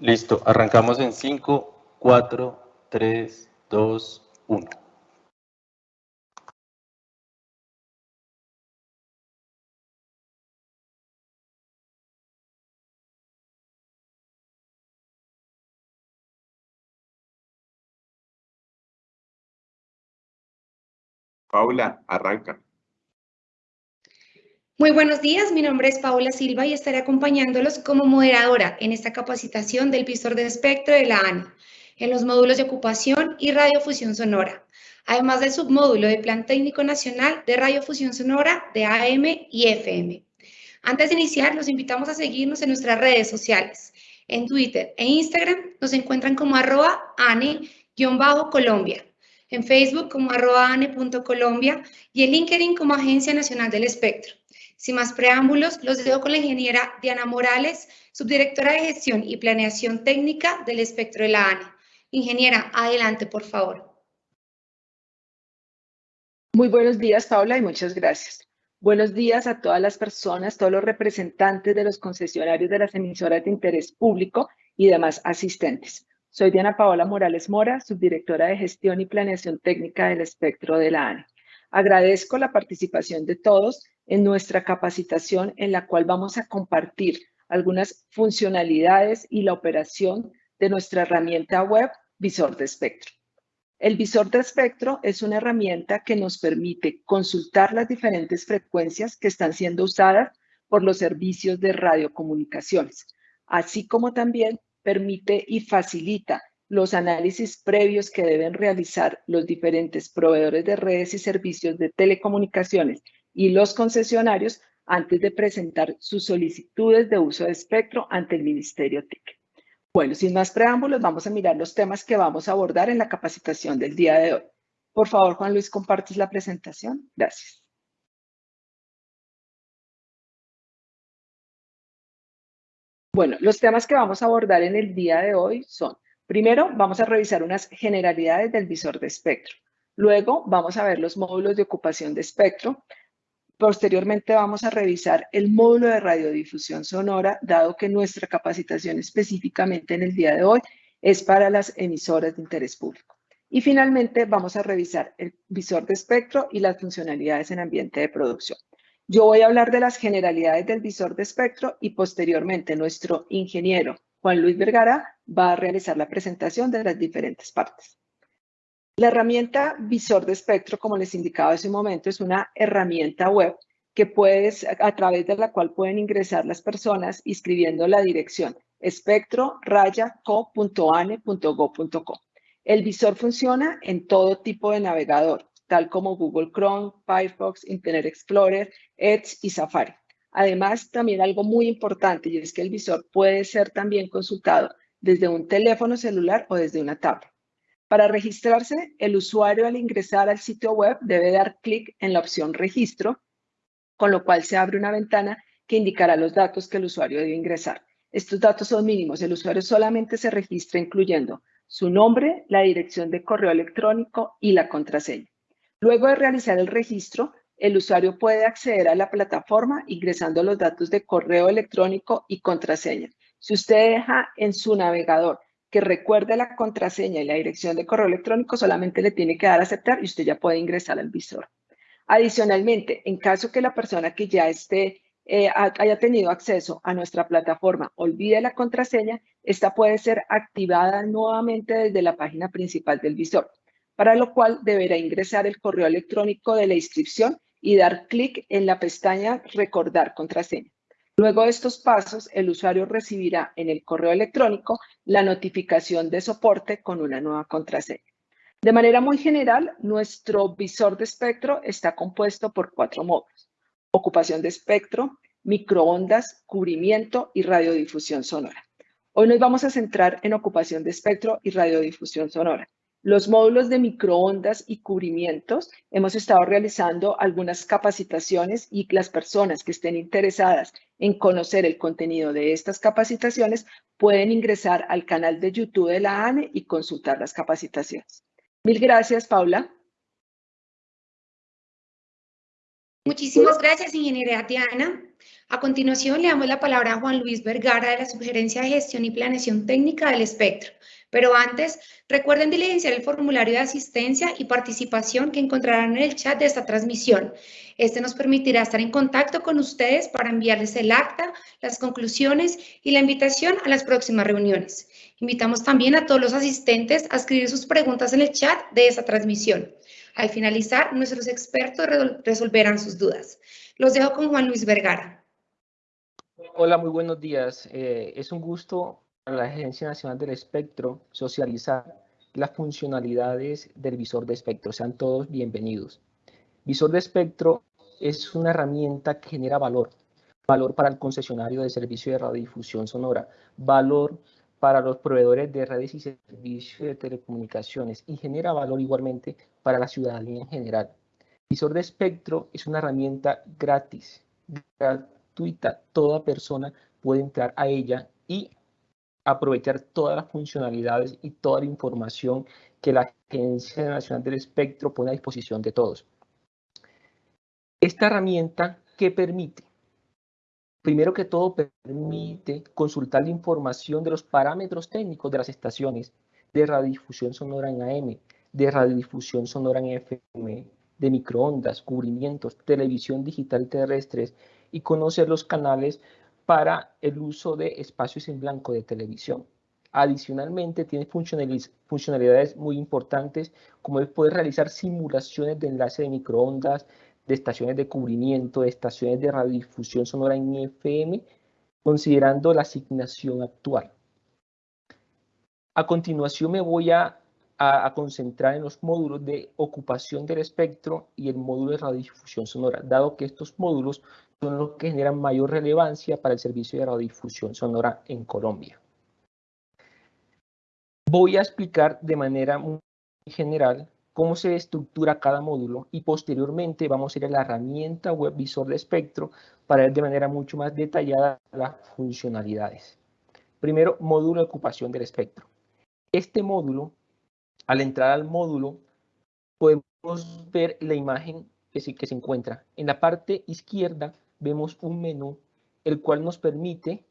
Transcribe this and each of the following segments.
Listo, arrancamos en 5, 4, 3, 2, 1. Paula, arranca. Muy buenos días, mi nombre es Paula Silva y estaré acompañándolos como moderadora en esta capacitación del visor de espectro de la ANI en los módulos de ocupación y radiofusión sonora, además del submódulo de Plan Técnico Nacional de Radiofusión Sonora de AM y FM. Antes de iniciar, los invitamos a seguirnos en nuestras redes sociales. En Twitter e Instagram nos encuentran como arroba ane-colombia, en Facebook como arroba ane.colombia y en LinkedIn como Agencia Nacional del Espectro. Sin más preámbulos, los dejo con la ingeniera Diana Morales, subdirectora de Gestión y Planeación Técnica del Espectro de la ANE. Ingeniera, adelante, por favor. Muy buenos días, Paula, y muchas gracias. Buenos días a todas las personas, todos los representantes de los concesionarios de las emisoras de interés público y demás asistentes. Soy Diana Paola Morales Mora, subdirectora de Gestión y Planeación Técnica del Espectro de la ANE. Agradezco la participación de todos en nuestra capacitación en la cual vamos a compartir algunas funcionalidades y la operación de nuestra herramienta web Visor de Espectro. El visor de espectro es una herramienta que nos permite consultar las diferentes frecuencias que están siendo usadas por los servicios de radiocomunicaciones, así como también permite y facilita los análisis previos que deben realizar los diferentes proveedores de redes y servicios de telecomunicaciones y los concesionarios antes de presentar sus solicitudes de uso de espectro ante el Ministerio TIC. Bueno, sin más preámbulos, vamos a mirar los temas que vamos a abordar en la capacitación del día de hoy. Por favor, Juan Luis, compartes la presentación. Gracias. Bueno, los temas que vamos a abordar en el día de hoy son Primero, vamos a revisar unas generalidades del visor de espectro. Luego, vamos a ver los módulos de ocupación de espectro. Posteriormente, vamos a revisar el módulo de radiodifusión sonora, dado que nuestra capacitación específicamente en el día de hoy es para las emisoras de interés público. Y finalmente, vamos a revisar el visor de espectro y las funcionalidades en ambiente de producción. Yo voy a hablar de las generalidades del visor de espectro y posteriormente nuestro ingeniero Juan Luis Vergara va a realizar la presentación de las diferentes partes. La herramienta Visor de Espectro, como les indicaba hace un momento, es una herramienta web que puedes, a través de la cual pueden ingresar las personas escribiendo la dirección espectro-co.ane.go.co. El visor funciona en todo tipo de navegador, tal como Google Chrome, Firefox, Internet Explorer, Edge y Safari. Además, también algo muy importante y es que el visor puede ser también consultado desde un teléfono celular o desde una tablet. Para registrarse, el usuario al ingresar al sitio web debe dar clic en la opción registro, con lo cual se abre una ventana que indicará los datos que el usuario debe ingresar. Estos datos son mínimos. El usuario solamente se registra incluyendo su nombre, la dirección de correo electrónico y la contraseña. Luego de realizar el registro, el usuario puede acceder a la plataforma ingresando los datos de correo electrónico y contraseña. Si usted deja en su navegador que recuerde la contraseña y la dirección de correo electrónico, solamente le tiene que dar a aceptar y usted ya puede ingresar al visor. Adicionalmente, en caso que la persona que ya esté, eh, haya tenido acceso a nuestra plataforma olvide la contraseña, esta puede ser activada nuevamente desde la página principal del visor, para lo cual deberá ingresar el correo electrónico de la inscripción y dar clic en la pestaña Recordar contraseña. Luego de estos pasos, el usuario recibirá en el correo electrónico la notificación de soporte con una nueva contraseña. De manera muy general, nuestro visor de espectro está compuesto por cuatro módulos. Ocupación de espectro, microondas, cubrimiento y radiodifusión sonora. Hoy nos vamos a centrar en ocupación de espectro y radiodifusión sonora. Los módulos de microondas y cubrimientos, hemos estado realizando algunas capacitaciones y las personas que estén interesadas en conocer el contenido de estas capacitaciones pueden ingresar al canal de YouTube de la ANE y consultar las capacitaciones. Mil gracias, Paula. Muchísimas gracias, ingeniera Diana. A continuación, le damos la palabra a Juan Luis Vergara de la Sugerencia de Gestión y Planeación Técnica del Espectro. Pero antes, recuerden diligenciar el formulario de asistencia y participación que encontrarán en el chat de esta transmisión. Este nos permitirá estar en contacto con ustedes para enviarles el acta, las conclusiones y la invitación a las próximas reuniones. Invitamos también a todos los asistentes a escribir sus preguntas en el chat de esta transmisión. Al finalizar, nuestros expertos resolverán sus dudas. Los dejo con Juan Luis Vergara. Hola, muy buenos días. Eh, es un gusto para la Agencia Nacional del Espectro socializar las funcionalidades del visor de espectro. Sean todos bienvenidos. Visor de espectro es una herramienta que genera valor. Valor para el concesionario de servicio de radiodifusión sonora. Valor para los proveedores de redes y servicios de telecomunicaciones y genera valor igualmente para la ciudadanía en general. Visor de espectro es una herramienta gratis, toda persona puede entrar a ella y aprovechar todas las funcionalidades y toda la información que la Agencia Nacional del Espectro pone a disposición de todos. Esta herramienta, ¿qué permite? Primero que todo, permite consultar la información de los parámetros técnicos de las estaciones de radiodifusión sonora en AM, de radiodifusión sonora en FM, de microondas, cubrimientos, televisión digital terrestres y conocer los canales para el uso de espacios en blanco de televisión. Adicionalmente, tiene funcionalidades muy importantes como es poder realizar simulaciones de enlace de microondas, de estaciones de cubrimiento, de estaciones de radiodifusión sonora en FM, considerando la asignación actual. A continuación me voy a, a, concentrar en los módulos de ocupación del espectro y el módulo de radiodifusión sonora, dado que estos módulos son los que generan mayor relevancia para el servicio de radiodifusión sonora en Colombia. Voy a explicar de manera muy general cómo se estructura cada módulo y posteriormente vamos a ir a la herramienta web visor de espectro para ver de manera mucho más detallada las funcionalidades. Primero, módulo de ocupación del espectro. Este módulo, al entrar al módulo, podemos ver la imagen que se, encuentra. En la parte izquierda vemos un menú el cual nos permite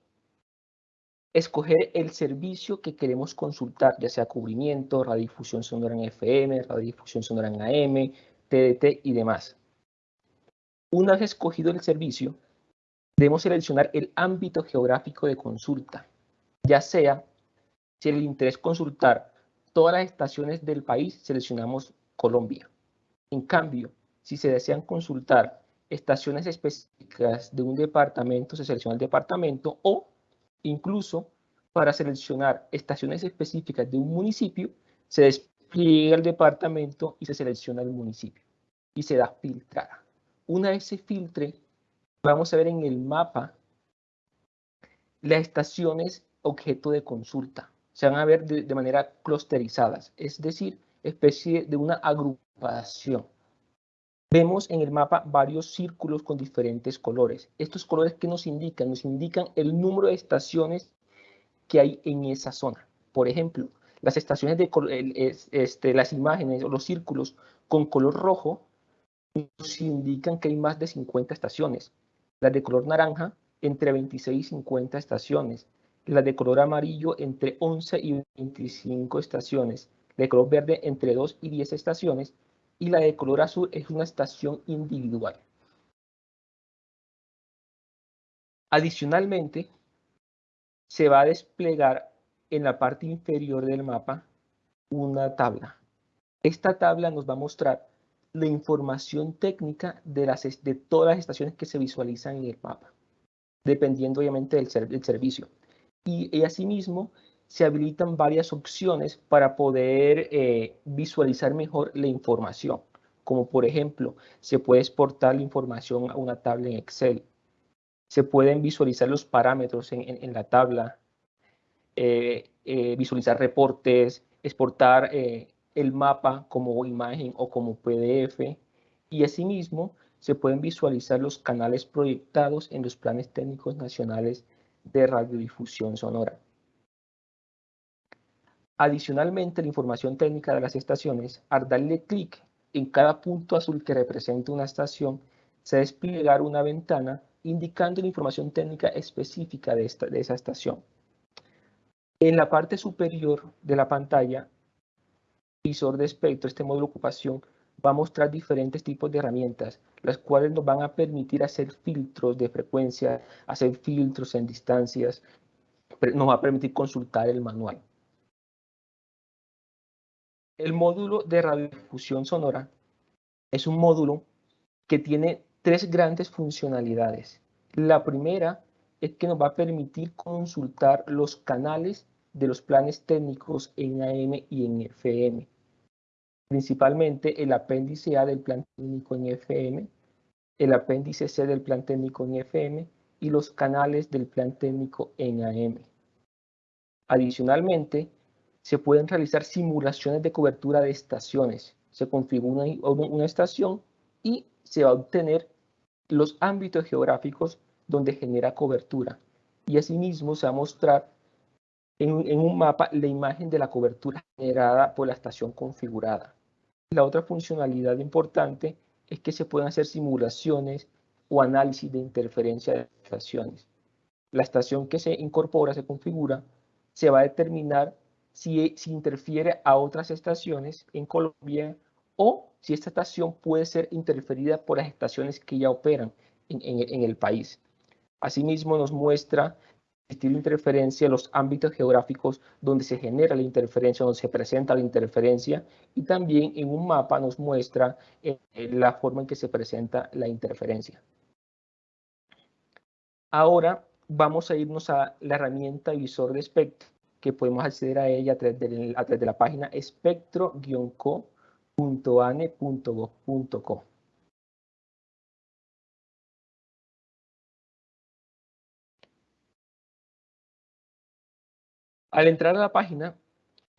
escoger el servicio que queremos consultar, ya sea cubrimiento, radiodifusión sonora en FM, radiodifusión sonora en AM, TDT y demás. Una vez escogido el servicio, debemos seleccionar el ámbito geográfico de consulta, ya sea si el interés consultar todas las estaciones del país, seleccionamos Colombia. En cambio, si se desean consultar estaciones específicas de un departamento, se selecciona el departamento o incluso para seleccionar estaciones específicas de un municipio, se despliega el departamento y se selecciona el municipio y se da filtrar. Una vez se filtre, vamos a ver en el mapa las estaciones objeto de consulta. Se van a ver de, manera clusterizadas, es decir, especie de una agrupación. Vemos en el mapa varios círculos con diferentes colores. Estos colores que nos indican, nos indican el número de estaciones que hay en esa zona. Por ejemplo, las estaciones de este, las imágenes o los círculos con color rojo nos indican que hay más de 50 estaciones. Las de color naranja entre 26 y 50 estaciones. Las de color amarillo entre 11 y 25 estaciones. La de color verde entre 2 y 10 estaciones y la de color azul es una estación individual. Adicionalmente, se va a desplegar en la parte inferior del mapa una tabla. Esta tabla nos va a mostrar la información técnica de, todas las estaciones que se visualizan en el mapa, dependiendo obviamente del servicio. Y, y asimismo se habilitan varias opciones para poder eh, visualizar mejor la información, como por ejemplo, se puede exportar la información a una tabla en Excel, se pueden visualizar los parámetros en, la tabla, eh, eh, visualizar reportes, exportar el mapa como imagen o como PDF y asimismo se pueden visualizar los canales proyectados en los planes técnicos nacionales de radiodifusión sonora. Adicionalmente, la información técnica de las estaciones, al darle clic en cada punto azul que representa una estación, se desplegar una ventana indicando la información técnica específica de, esta, esa estación. En la parte superior de la pantalla, visor de espectro, este módulo de ocupación, va a mostrar diferentes tipos de herramientas, las cuales nos van a permitir hacer filtros de frecuencia, hacer filtros en distancias, nos va a permitir consultar el manual. El módulo de radiodifusión sonora es un módulo que tiene tres grandes funcionalidades. La primera es que nos va a permitir consultar los canales de los planes técnicos en AM y en FM. Principalmente el apéndice A del plan técnico en FM, el apéndice C del plan técnico en FM y los canales del plan técnico en AM. Adicionalmente, se pueden realizar simulaciones de cobertura de estaciones. Se configura una, estación y se va a obtener los ámbitos geográficos donde genera cobertura. Y asimismo se va a mostrar en, un mapa la imagen de la cobertura generada por la estación configurada. La otra funcionalidad importante es que se pueden hacer simulaciones o análisis de interferencia de estaciones. La estación que se incorpora, se configura, se va a determinar si, si interfiere a otras estaciones en Colombia o si esta estación puede ser interferida por las estaciones que ya operan en, en el país. Asimismo, nos muestra existir interferencia en los ámbitos geográficos donde se genera la interferencia, donde se presenta la interferencia y también en un mapa nos muestra eh, la forma en que se presenta la interferencia. Ahora vamos a irnos a la herramienta visor de espectro que podemos acceder a ella a través de, a través de la página espectro-co.ane.gov.co. Al entrar a la página,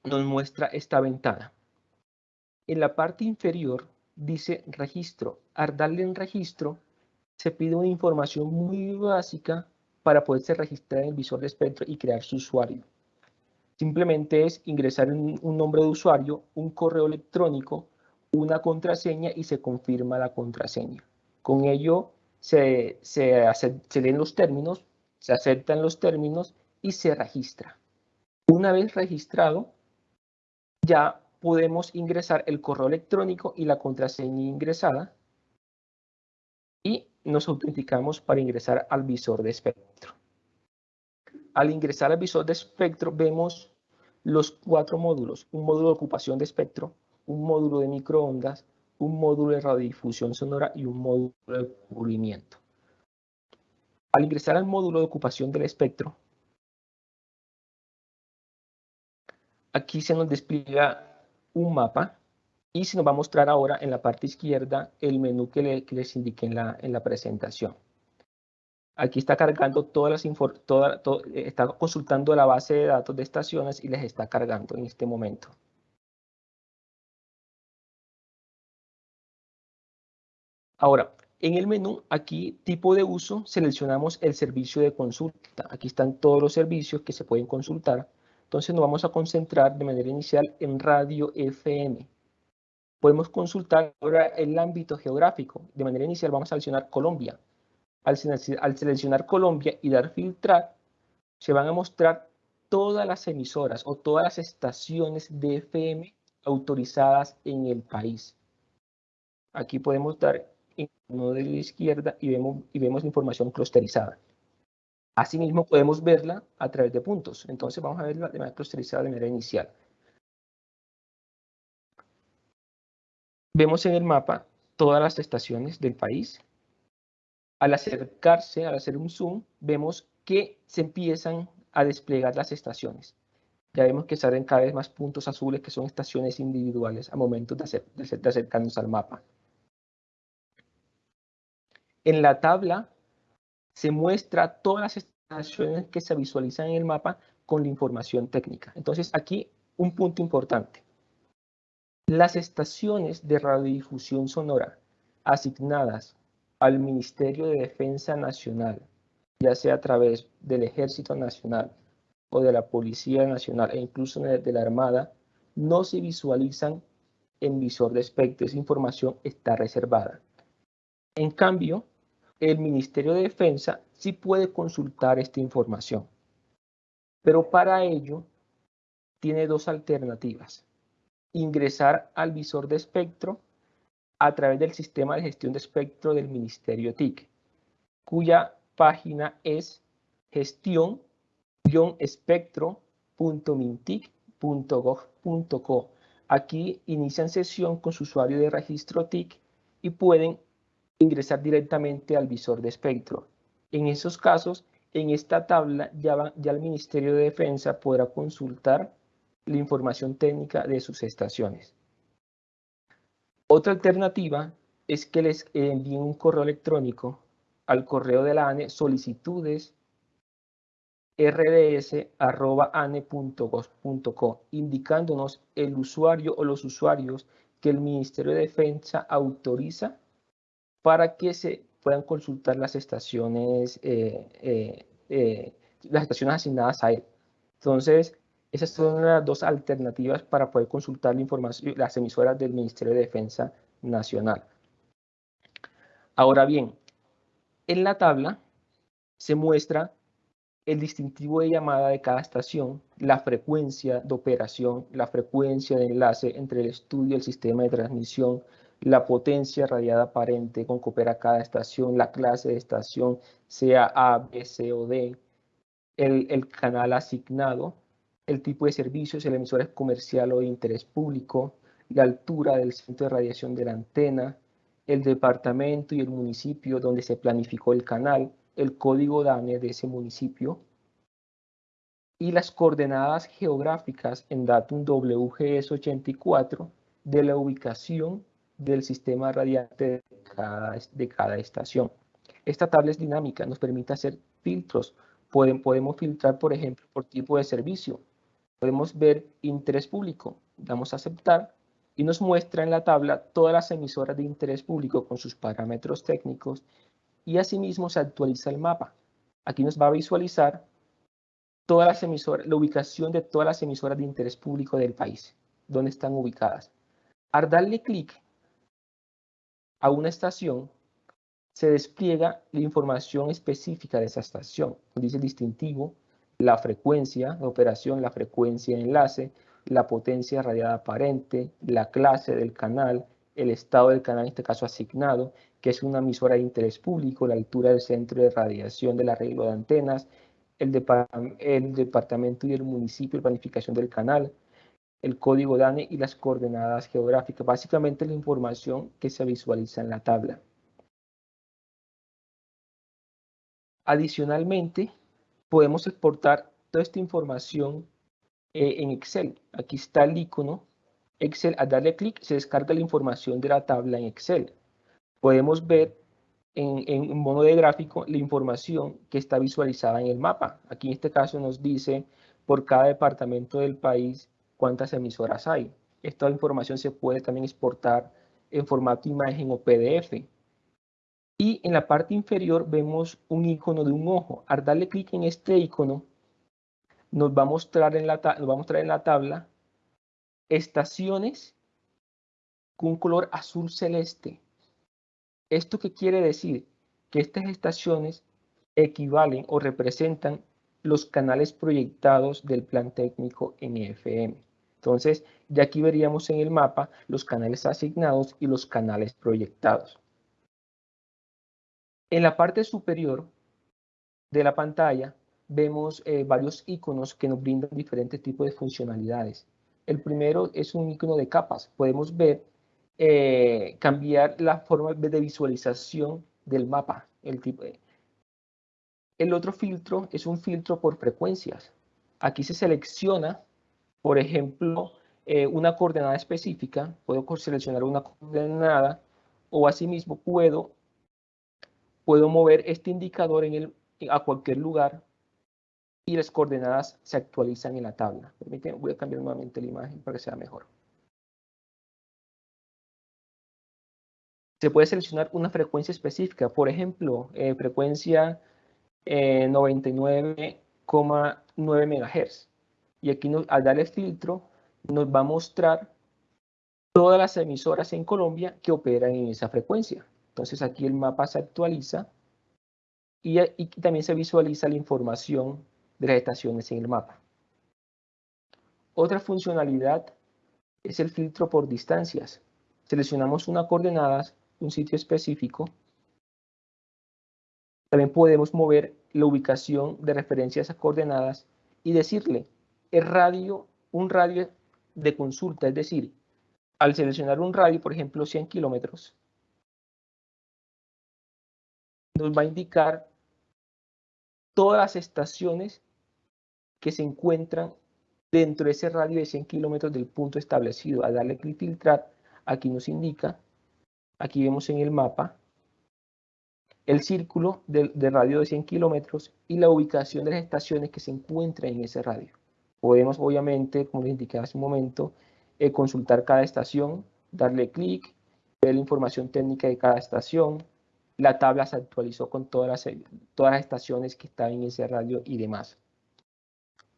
nos muestra esta ventana. En la parte inferior dice registro. Al darle en registro, se pide una información muy básica para poderse registrar en el visor de espectro y crear su usuario. Simplemente es ingresar un, nombre de usuario, un correo electrónico, una contraseña y se confirma la contraseña. Con ello se, se, se leen los términos, se aceptan los términos y se registra. Una vez registrado, ya podemos ingresar el correo electrónico y la contraseña ingresada y nos autenticamos para ingresar al visor de espectro. Al ingresar al visor de espectro vemos los cuatro módulos, un módulo de ocupación de espectro, un módulo de microondas, un módulo de radiodifusión sonora y un módulo de cubrimiento. Al ingresar al módulo de ocupación del espectro, Aquí se nos despliega un mapa y se nos va a mostrar ahora en la parte izquierda el menú que, les indiqué en la, en la presentación. Aquí está cargando todas las toda, está consultando la base de datos de estaciones y les está cargando en este momento. Ahora, en el menú, aquí, tipo de uso, seleccionamos el servicio de consulta. Aquí están todos los servicios que se pueden consultar entonces nos vamos a concentrar de manera inicial en radio FM. Podemos consultar ahora el ámbito geográfico. De manera inicial vamos a seleccionar Colombia. Al, seleccionar Colombia y dar filtrar, se van a mostrar todas las emisoras o todas las estaciones de FM autorizadas en el país. Aquí podemos dar en uno de la izquierda y vemos, y vemos información clusterizada. Asimismo, podemos verla a través de puntos. Entonces, vamos a verla de manera clusterizada de manera inicial. Vemos en el mapa todas las estaciones del país. Al acercarse, al hacer un zoom, vemos que se empiezan a desplegar las estaciones. Ya vemos que salen cada vez más puntos azules que son estaciones individuales a momento de, de acercarnos al mapa. En la tabla se muestra todas las estaciones que se visualizan en el mapa con la información técnica. Entonces, aquí un punto importante. Las estaciones de radiodifusión sonora asignadas al Ministerio de Defensa Nacional, ya sea a través del Ejército Nacional o de la Policía Nacional e incluso de la Armada, no se visualizan en visor de espectro. Esa información está reservada. En cambio, el Ministerio de Defensa sí puede consultar esta información. Pero para ello tiene dos alternativas. Ingresar al visor de espectro a través del sistema de gestión de espectro del Ministerio TIC, cuya página es gestión-espectro.mintic.gov.co. Aquí inician sesión con su usuario de registro TIC y pueden ingresar directamente al visor de espectro. En esos casos, en esta tabla ya, el Ministerio de Defensa podrá consultar la información técnica de sus estaciones. Otra alternativa es que les envíen un correo electrónico al correo de la ANE solicitudes rds.ane.gov.co, indicándonos el usuario o los usuarios que el Ministerio de Defensa autoriza para que se puedan consultar las estaciones, eh, eh, eh, las estaciones asignadas a él. Entonces, esas son las dos alternativas para poder consultar la información, las emisoras del Ministerio de Defensa Nacional. Ahora bien, en la tabla se muestra el distintivo de llamada de cada estación, la frecuencia de operación, la frecuencia de enlace entre el estudio y el sistema de transmisión, la potencia radiada aparente con que opera cada estación, la clase de estación, sea A, B, C o D, el, el canal asignado, el tipo de servicio, si la emisora es comercial o de interés público, la altura del centro de radiación de la antena, el departamento y el municipio donde se planificó el canal, el código DANE de ese municipio y las coordenadas geográficas en datum WGS84 de la ubicación del sistema radiante de cada, estación. Esta tabla es dinámica, nos permite hacer filtros. podemos filtrar, por ejemplo, por tipo de servicio. Podemos ver interés público, damos a aceptar y nos muestra en la tabla todas las emisoras de interés público con sus parámetros técnicos y asimismo se actualiza el mapa. Aquí nos va a visualizar todas las emisoras, la ubicación de todas las emisoras de interés público del país, donde están ubicadas. Al darle clic a una estación, se despliega la información específica de esa estación. Dice el distintivo, la frecuencia de operación, la frecuencia de enlace, la potencia radiada aparente, la clase del canal, el estado del canal, en este caso asignado, que es una emisora de interés público, la altura del centro de radiación del arreglo de antenas, el, el departamento y el municipio de planificación del canal, el código DANE y las coordenadas geográficas, básicamente la información que se visualiza en la tabla. Adicionalmente, podemos exportar toda esta información eh, en Excel. Aquí está el icono Excel. Al darle clic se descarga la información de la tabla en Excel. Podemos ver en, en modo de gráfico la información que está visualizada en el mapa. Aquí en este caso nos dice por cada departamento del país cuántas emisoras hay. Esta información se puede también exportar en formato imagen o PDF. Y en la parte inferior vemos un icono de un ojo. Al darle clic en este icono, nos va a mostrar en la, nos va a mostrar en la tabla estaciones con un color azul celeste. ¿Esto qué quiere decir? Que estas estaciones equivalen o representan los canales proyectados del plan técnico NFM. Entonces, ya aquí veríamos en el mapa los canales asignados y los canales proyectados. En la parte superior de la pantalla vemos eh, varios iconos que nos brindan diferentes tipos de funcionalidades. El primero es un icono de capas. Podemos ver, eh, cambiar la forma de visualización del mapa. El, tipo el otro filtro es un filtro por frecuencias. Aquí se selecciona por ejemplo, eh, una coordenada específica, puedo seleccionar una coordenada o asimismo puedo, puedo mover este indicador en el, a cualquier lugar y las coordenadas se actualizan en la tabla. Permítanme, voy a cambiar nuevamente la imagen para que sea mejor. Se puede seleccionar una frecuencia específica, por ejemplo, eh, frecuencia 99,9 eh, MHz y aquí al darle filtro nos va a mostrar todas las emisoras en Colombia que operan en esa frecuencia. Entonces aquí el mapa se actualiza y, y también se visualiza la información de las estaciones en el mapa. Otra funcionalidad es el filtro por distancias. Seleccionamos una coordenada, un sitio específico. También podemos mover la ubicación de referencia a esas coordenadas y decirle el radio, un radio de consulta, es decir, al seleccionar un radio, por ejemplo, 100 kilómetros, nos va a indicar todas las estaciones que se encuentran dentro de ese radio de 100 kilómetros del punto establecido. Al darle clic filtrar, aquí nos indica, aquí vemos en el mapa, el círculo de, radio de 100 kilómetros y la ubicación de las estaciones que se encuentran en ese radio. Podemos, obviamente, como les indiqué hace un momento, eh, consultar cada estación, darle clic, ver la información técnica de cada estación, la tabla se actualizó con todas las, todas las estaciones que están en ese radio y demás.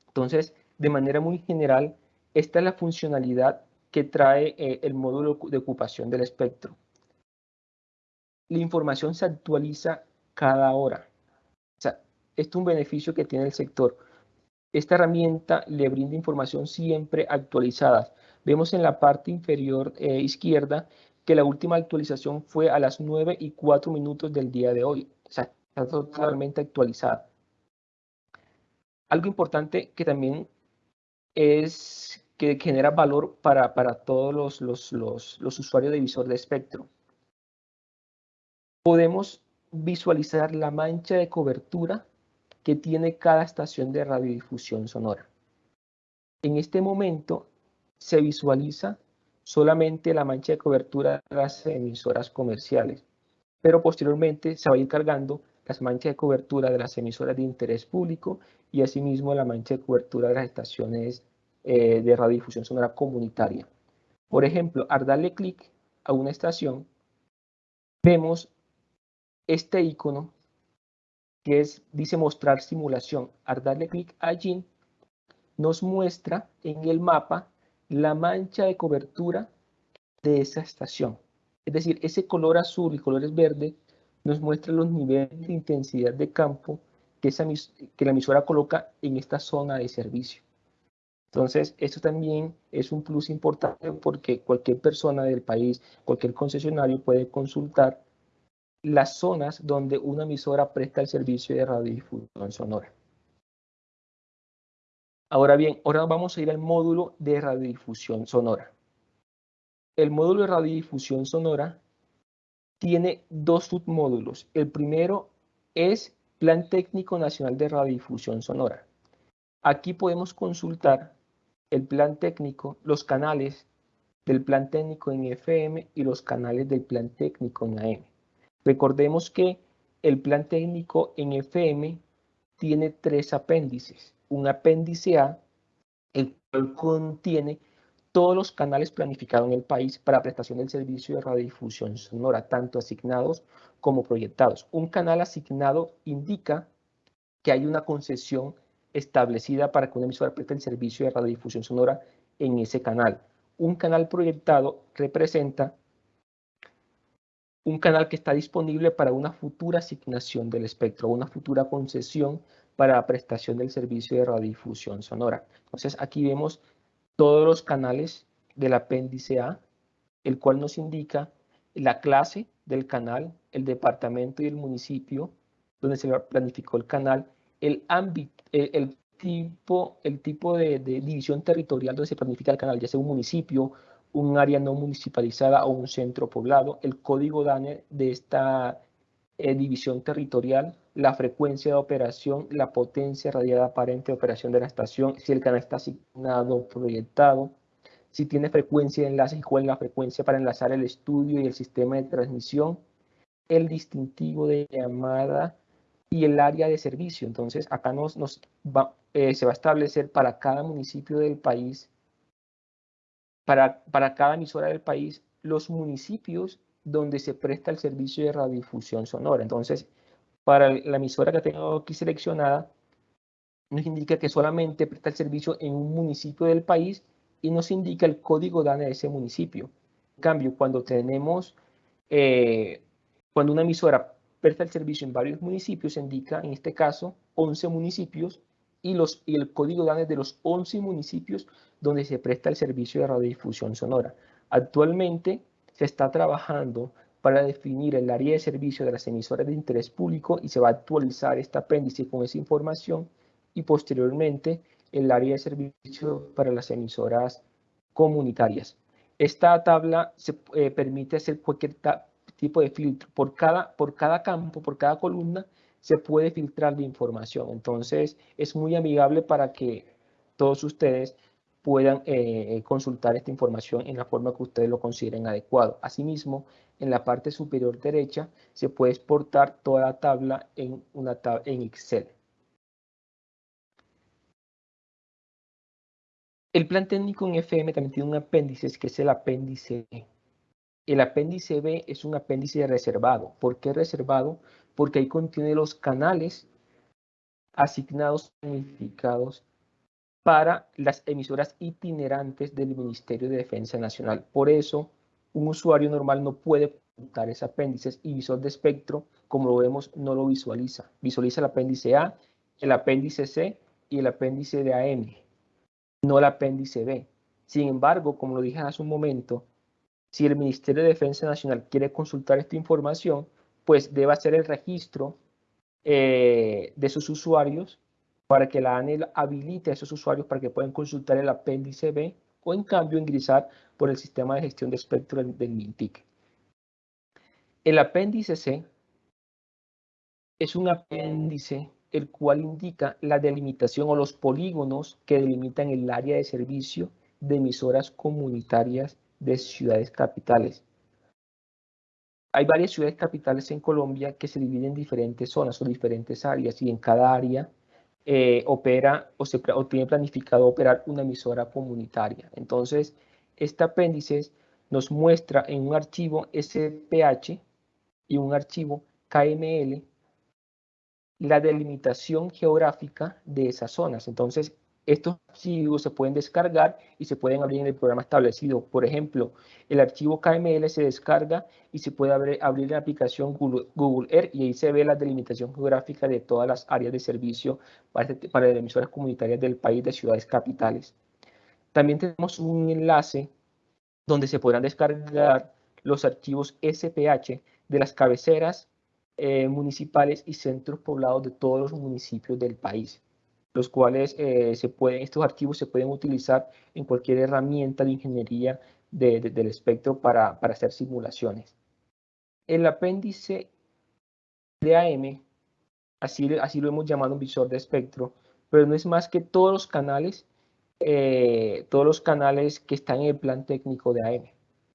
Entonces, de manera muy general, esta es la funcionalidad que trae eh, el módulo de ocupación del espectro. La información se actualiza cada hora. O sea, esto es un beneficio que tiene el sector. Esta herramienta le brinda información siempre actualizada. Vemos en la parte inferior eh, izquierda que la última actualización fue a las 9 y 4 minutos del día de hoy. O sea, está totalmente actualizada. Algo importante que también es que genera valor para, para todos los, los, los, los usuarios de visor de espectro. Podemos visualizar la mancha de cobertura que tiene cada estación de radiodifusión sonora. En este momento se visualiza solamente la mancha de cobertura de las emisoras comerciales, pero posteriormente se va a ir cargando las manchas de cobertura de las emisoras de interés público y asimismo la mancha de cobertura de las estaciones eh, de radiodifusión sonora comunitaria. Por ejemplo, al darle clic a una estación, vemos este icono que es, dice mostrar simulación. Al darle clic allí, nos muestra en el mapa la mancha de cobertura de esa estación. Es decir, ese color azul y colores verde nos muestra los niveles de intensidad de campo que, esa, que la emisora coloca en esta zona de servicio. Entonces, esto también es un plus importante porque cualquier persona del país, cualquier concesionario puede consultar las zonas donde una emisora presta el servicio de radiodifusión sonora. Ahora bien, ahora vamos a ir al módulo de radiodifusión sonora. El módulo de radiodifusión sonora tiene dos submódulos. El primero es Plan Técnico Nacional de Radiodifusión Sonora. Aquí podemos consultar el plan técnico, los canales del plan técnico en FM y los canales del plan técnico en AM. Recordemos que el plan técnico en FM tiene tres apéndices un apéndice A, el cual contiene todos los canales planificados en el país para prestación del servicio de radiodifusión sonora, tanto asignados como proyectados. Un canal asignado indica que hay una concesión establecida para que una emisora preste el servicio de radiodifusión sonora en ese canal. Un canal proyectado representa un canal que está disponible para una futura asignación del espectro, una futura concesión para la prestación del servicio de radiodifusión sonora. Entonces aquí vemos todos los canales del apéndice A, el cual nos indica la clase del canal, el departamento y el municipio donde se planificó el canal, el ámbito, el, tipo, el tipo de, de, división territorial donde se planifica el canal, ya sea un municipio, un área no municipalizada o un centro poblado, el código DANE de esta eh, división territorial, la frecuencia de operación, la potencia radiada aparente de operación de la estación, si el canal está asignado o proyectado, si tiene frecuencia de enlace y cuál es la frecuencia para enlazar el estudio y el sistema de transmisión, el distintivo de llamada y el área de servicio. Entonces, acá nos, eh, se va a establecer para cada municipio del país, para, para cada emisora del país, los municipios donde se presta el servicio de radiodifusión sonora. Entonces, para la emisora que tengo aquí seleccionada, nos indica que solamente presta el servicio en un municipio del país y nos indica el código DANE de ese municipio. En cambio, cuando tenemos, eh, cuando una emisora presta el servicio en varios municipios, se indica en este caso 11 municipios y, los, y el código DANE de los 11 municipios donde se presta el servicio de radiodifusión sonora. Actualmente se está trabajando para definir el área de servicio de las emisoras de interés público y se va a actualizar este apéndice con esa información y posteriormente el área de servicio para las emisoras comunitarias. Esta tabla se eh, permite hacer cualquier tipo de filtro. Por cada, por cada campo, por cada columna, se puede filtrar la información. Entonces, es muy amigable para que todos ustedes puedan eh, consultar esta información en la forma que ustedes lo consideren adecuado. Asimismo, en la parte superior derecha se puede exportar toda la tabla en, una en Excel. El plan técnico en FM también tiene un apéndice que es el apéndice B. El apéndice B es un apéndice reservado. ¿Por qué reservado? Porque ahí contiene los canales asignados, significados para las emisoras itinerantes del Ministerio de Defensa Nacional. Por eso, un usuario normal no puede contar ese apéndice y visor de espectro, como lo vemos, no lo visualiza. Visualiza el apéndice A, el apéndice C y el apéndice de AM, no el apéndice B. Sin embargo, como lo dije hace un momento, si el Ministerio de Defensa Nacional quiere consultar esta información, pues debe hacer el registro eh, de sus usuarios para que la ANEL habilite a esos usuarios para que puedan consultar el apéndice B o en cambio ingresar por el sistema de gestión de espectro del, MINTIC. El apéndice C es un apéndice el cual indica la delimitación o los polígonos que delimitan el área de servicio de emisoras comunitarias de ciudades capitales. Hay varias ciudades capitales en Colombia que se dividen en diferentes zonas o diferentes áreas y en cada área eh, opera o, se, tiene planificado operar una emisora comunitaria. Entonces, este apéndice nos muestra en un archivo SPH y un archivo KML la delimitación geográfica de esas zonas. Entonces, estos archivos se pueden descargar y se pueden abrir en el programa establecido. Por ejemplo, el archivo KML se descarga y se puede abrir, la aplicación Google, Earth y ahí se ve la delimitación geográfica de todas las áreas de servicio para, para las emisoras comunitarias del país de ciudades capitales. También tenemos un enlace donde se podrán descargar los archivos SPH de las cabeceras eh, municipales y centros poblados de todos los municipios del país los cuales eh, se pueden, estos archivos se pueden utilizar en cualquier herramienta de ingeniería del espectro para, para, hacer simulaciones. El apéndice de AM, así, así lo hemos llamado un visor de espectro, pero no es más que todos los canales, eh, todos los canales que están en el plan técnico de AM.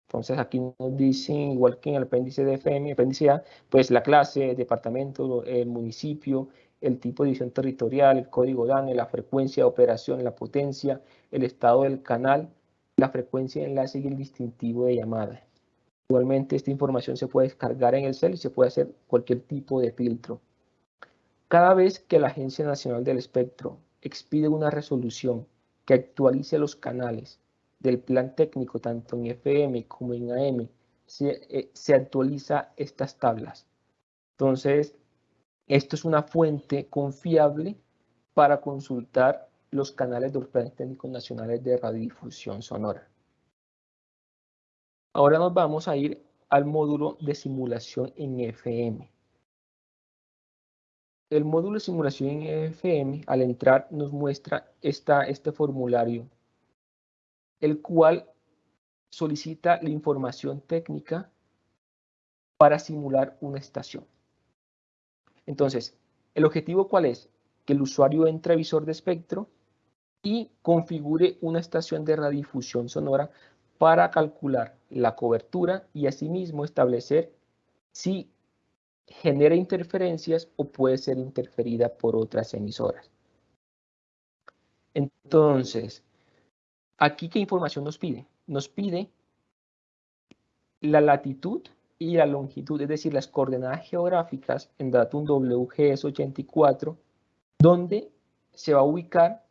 Entonces aquí nos dicen, igual que en el apéndice de FM, apéndice A, pues la clase, el departamento, el municipio, el tipo de división territorial, el código DANE, la frecuencia de operación, la potencia, el estado del canal, la frecuencia de enlace y el distintivo de llamada. Igualmente, esta información se puede descargar en el cel y se puede hacer cualquier tipo de filtro. Cada vez que la Agencia Nacional del Espectro expide una resolución que actualice los canales del plan técnico, tanto en FM como en AM, se, eh, se actualiza estas tablas. Entonces, esto es una fuente confiable para consultar los canales de los planes técnicos nacionales de radiodifusión sonora. Ahora nos vamos a ir al módulo de simulación en FM. El módulo de simulación en FM, al entrar, nos muestra esta, este formulario, el cual solicita la información técnica para simular una estación. Entonces, ¿el objetivo cuál es? Que el usuario entre a visor de espectro y configure una estación de radiodifusión sonora para calcular la cobertura y asimismo establecer si genera interferencias o puede ser interferida por otras emisoras. Entonces, aquí qué información nos pide? Nos pide la latitud y la longitud, es decir, las coordenadas geográficas en datum WGS84, donde se va a ubicar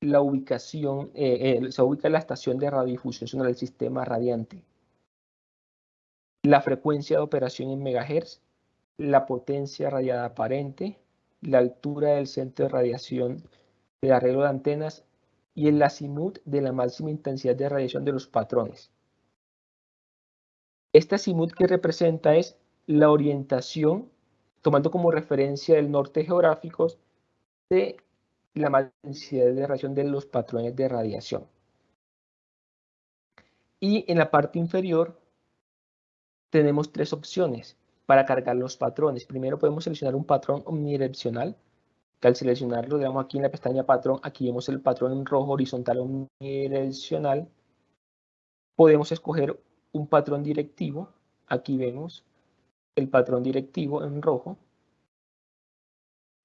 la ubicación, eh, eh, se va a ubicar la estación de radiodifusión del sistema radiante. La frecuencia de operación en megahertz, la potencia radiada aparente, la altura del centro de radiación de arreglo de antenas y el azimut de la máxima intensidad de radiación de los patrones. Este azimut que representa es la orientación, tomando como referencia el norte geográfico de la máxima intensidad de radiación de los patrones de radiación. Y en la parte inferior tenemos tres opciones para cargar los patrones. Primero podemos seleccionar un patrón omnidireccional, que al seleccionarlo, digamos aquí en la pestaña patrón, aquí vemos el patrón rojo horizontal omnidireccional. Podemos escoger un patrón directivo, aquí vemos el patrón directivo en rojo.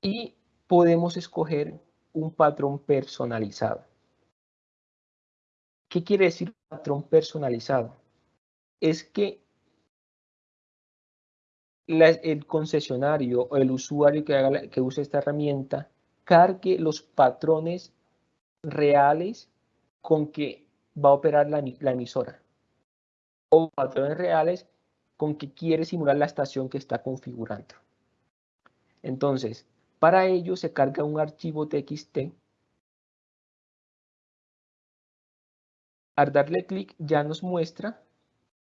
Y podemos escoger un patrón personalizado. ¿Qué quiere decir patrón personalizado? Es que el concesionario o el usuario que, haga que use esta herramienta cargue los patrones reales con que va a operar la, la emisora o patrones reales con que quiere simular la estación que está configurando. Entonces, para ello se carga un archivo TXT. Al darle clic ya nos muestra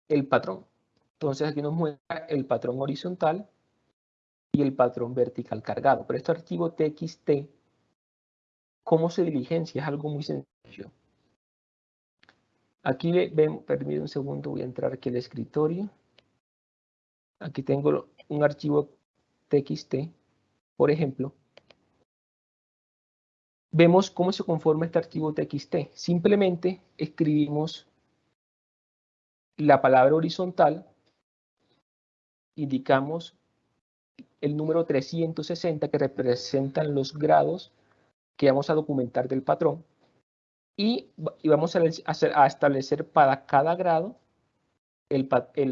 el patrón. Entonces aquí nos muestra el patrón horizontal y el patrón vertical cargado. Pero este archivo txt, ¿cómo se diligencia? Es algo muy sencillo. Aquí ven, permítame un segundo, voy a entrar aquí al escritorio. Aquí tengo un archivo txt, por ejemplo. Vemos cómo se conforma este archivo txt. Simplemente escribimos la palabra horizontal indicamos el número 360 que representan los grados que vamos a documentar del patrón y, vamos a, establecer para cada grado el,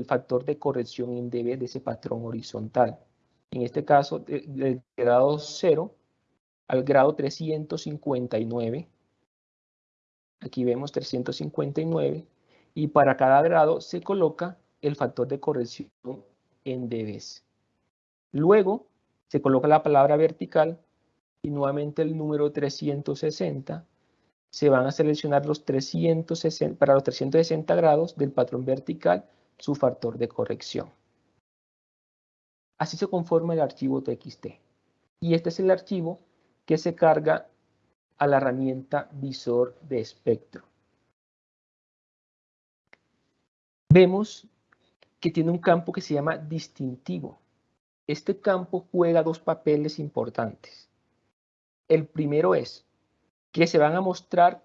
factor de corrección dB de ese patrón horizontal. En este caso, del grado 0 al grado 359. Aquí vemos 359. Y para cada grado se coloca el factor de corrección en dBs. Luego se coloca la palabra vertical y nuevamente el número 360. Se van a seleccionar los 360, para los 360 grados del patrón vertical su factor de corrección. Así se conforma el archivo TXT. Y este es el archivo que se carga a la herramienta visor de espectro. Vemos que tiene un campo que se llama distintivo. Este campo juega dos papeles importantes. El primero es que se van a mostrar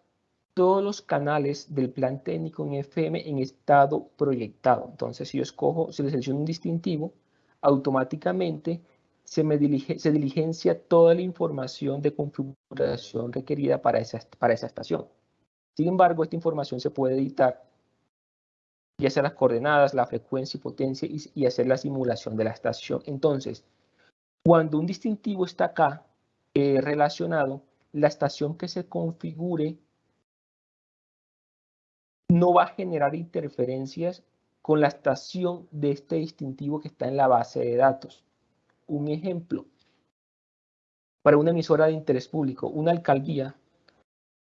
todos los canales del plan técnico en FM en estado proyectado. Entonces, si yo escojo, si le selecciono un distintivo, automáticamente se, me se diligencia toda la información de configuración requerida para esa, para esa estación. Sin embargo, esta información se puede editar y hacer las coordenadas, la frecuencia y potencia y, hacer la simulación de la estación. Entonces, cuando un distintivo está acá eh, relacionado, la estación que se configure no va a generar interferencias con la estación de este distintivo que está en la base de datos. Un ejemplo, para una emisora de interés público, una alcaldía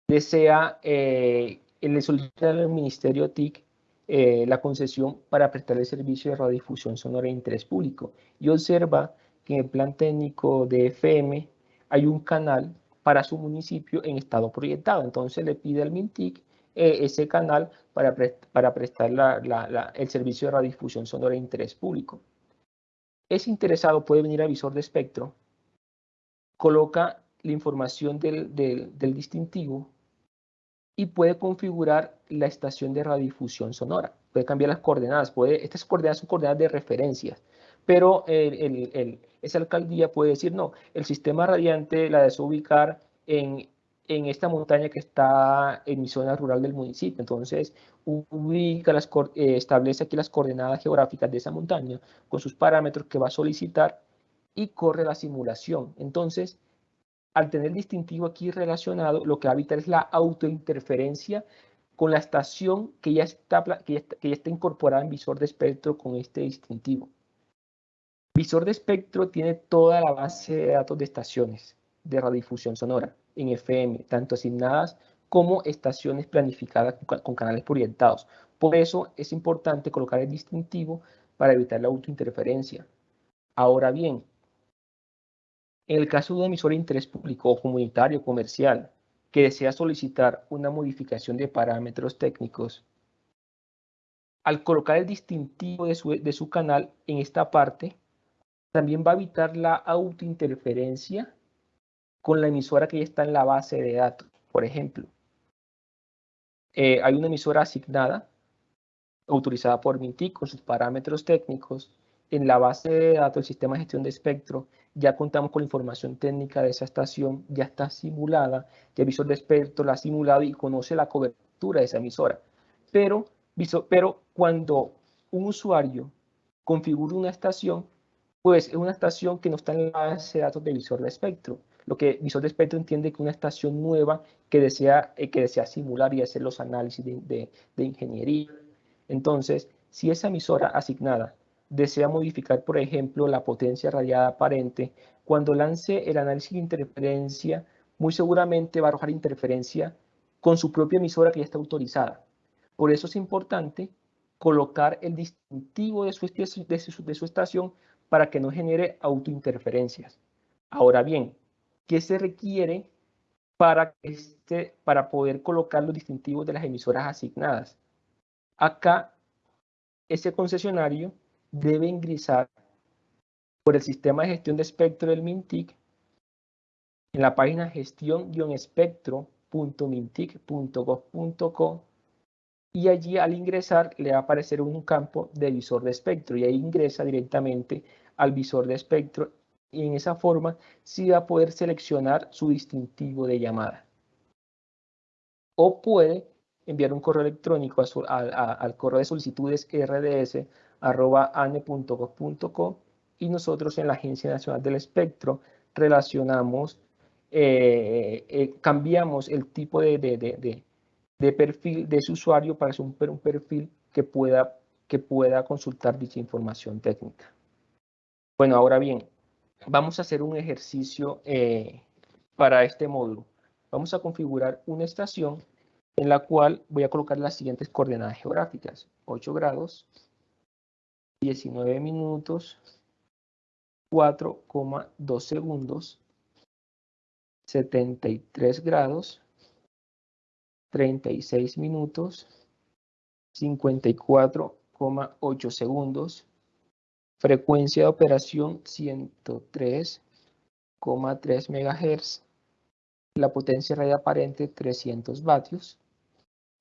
desea, eh, le solicita al Ministerio TIC eh, la concesión para prestar el servicio de radiodifusión sonora de interés público y observa que en el plan técnico de FM hay un canal para su municipio en estado proyectado. Entonces le pide al MINTIC eh, ese canal para, para prestar el servicio de radiodifusión sonora de interés público. Ese interesado puede venir al visor de espectro, coloca la información del, distintivo y puede configurar la estación de radiodifusión sonora. Puede cambiar las coordenadas. Puede, estas coordenadas son coordenadas de referencia, pero esa alcaldía puede decir, no, el sistema radiante la deseo ubicar en, en esta montaña que está en mi zona rural del municipio. Entonces, ubica las, eh, establece aquí las coordenadas geográficas de esa montaña con sus parámetros que va a solicitar y corre la simulación. Entonces, al tener distintivo aquí relacionado, lo que va a evitar es la autointerferencia con la estación que ya está, que ya está, incorporada en visor de espectro con este distintivo. Visor de espectro tiene toda la base de datos de estaciones de radiodifusión sonora en FM, tanto asignadas como estaciones planificadas con canales orientados. Por eso es importante colocar el distintivo para evitar la autointerferencia. Ahora bien, en el caso de un emisor de interés público comunitario comercial que desea solicitar una modificación de parámetros técnicos, al colocar el distintivo de su canal en esta parte, también va a evitar la autointerferencia con la emisora que ya está en la base de datos. Por ejemplo, eh, hay una emisora asignada, autorizada por Mintic con sus parámetros técnicos. En la base de datos del sistema de gestión de espectro ya contamos con la información técnica de esa estación, ya está simulada, ya el visor de espectro la ha simulado y conoce la cobertura de esa emisora. Pero, pero cuando un usuario configura una estación, pues es una estación que no está en la base de datos del visor de espectro. Lo que visor de espectro entiende que una estación nueva que desea, eh, que desea simular y hacer los análisis de, de ingeniería. Entonces, si esa emisora asignada desea modificar, por ejemplo, la potencia radiada aparente, cuando lance el análisis de interferencia, muy seguramente va a arrojar interferencia con su propia emisora que ya está autorizada. Por eso es importante colocar el distintivo de su, de su, estación para que no genere autointerferencias. Ahora bien, ¿qué se requiere para, este, para poder colocar los distintivos de las emisoras asignadas? Acá, ese concesionario debe ingresar por el sistema de gestión de espectro del MINTIC en la página gestión-espectro.mintic.gov.co y allí al ingresar le va a aparecer un campo de visor de espectro y ahí ingresa directamente al visor de espectro y en esa forma sí va a poder seleccionar su distintivo de llamada. O puede enviar un correo electrónico al correo de solicitudes rds.ane.gov.co y nosotros en la Agencia Nacional del Espectro relacionamos, eh, eh, cambiamos el tipo de perfil de ese usuario para ser un, perfil que pueda, que pueda consultar dicha información técnica. Bueno, ahora bien, vamos a hacer un ejercicio eh, para este módulo. Vamos a configurar una estación en la cual voy a colocar las siguientes coordenadas geográficas. 8 grados, 19 minutos, 4,2 segundos, 73 grados, 36 minutos, 54,8 segundos, frecuencia de operación 103,3 MHz, la potencia radio aparente 300 vatios,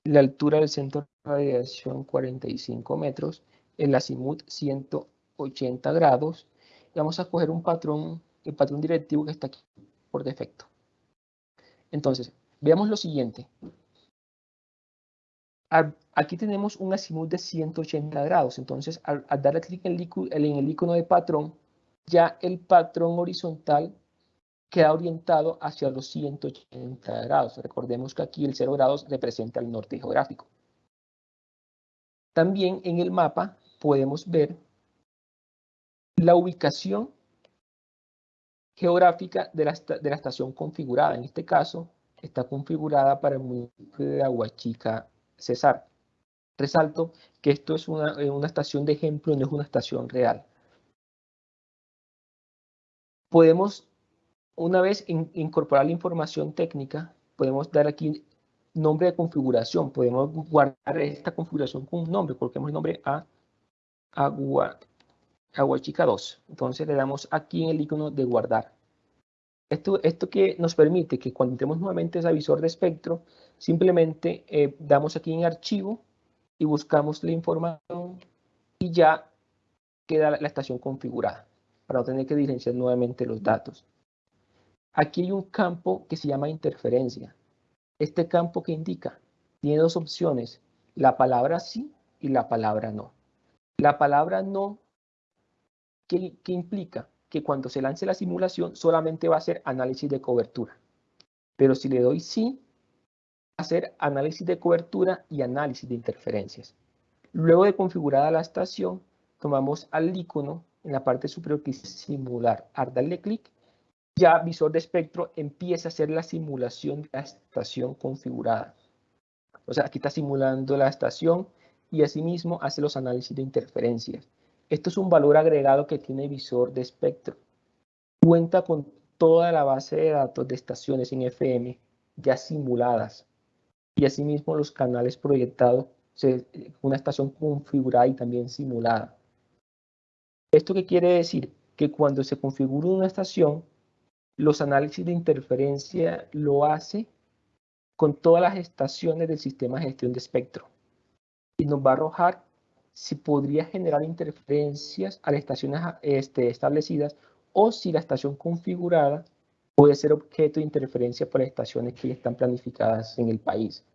la altura del centro de radiación 45 metros, el azimut 180 grados, y vamos a coger un patrón, el patrón directivo que está aquí por defecto. Entonces, veamos lo siguiente aquí tenemos un azimut de 180 grados. Entonces, al, darle clic en el, icono de patrón, ya el patrón horizontal queda orientado hacia los 180 grados. Recordemos que aquí el 0 grados representa el norte geográfico. También en el mapa podemos ver la ubicación geográfica de la, de la estación configurada. En este caso, está configurada para el municipio de Aguachica César. Resalto que esto es una, eh, una estación de ejemplo, no es una estación real. Podemos, una vez incorporar la información técnica, podemos dar aquí nombre de configuración. Podemos guardar esta configuración con un nombre. Coloquemos el nombre a Agua, Aguachica 2. Entonces le damos aquí en el icono de guardar. Esto, esto que nos permite que cuando entremos nuevamente ese visor de espectro, simplemente eh, damos aquí en archivo y buscamos la información y ya queda la, estación configurada para no tener que diligenciar nuevamente los datos. Aquí hay un campo que se llama interferencia. Este campo que indica tiene dos opciones, la palabra sí y la palabra no. La palabra no, ¿qué, qué implica? Que cuando se lance la simulación solamente va a ser análisis de cobertura. Pero si le doy sí, va a ser análisis de cobertura y análisis de interferencias. Luego de configurada la estación, tomamos al icono en la parte superior que dice simular. Al darle clic, ya visor de espectro empieza a hacer la simulación de la estación configurada. O sea, aquí está simulando la estación y asimismo hace los análisis de interferencias. Esto es un valor agregado que tiene visor de espectro. Cuenta con toda la base de datos de estaciones en FM ya simuladas y asimismo los canales proyectados, una estación configurada y también simulada. ¿Esto qué quiere decir? Que cuando se configura una estación, los análisis de interferencia lo hace con todas las estaciones del sistema de gestión de espectro y nos va a arrojar si podría generar interferencias a las estaciones este, establecidas o si la estación configurada puede ser objeto de interferencia por estaciones que ya están planificadas en el país.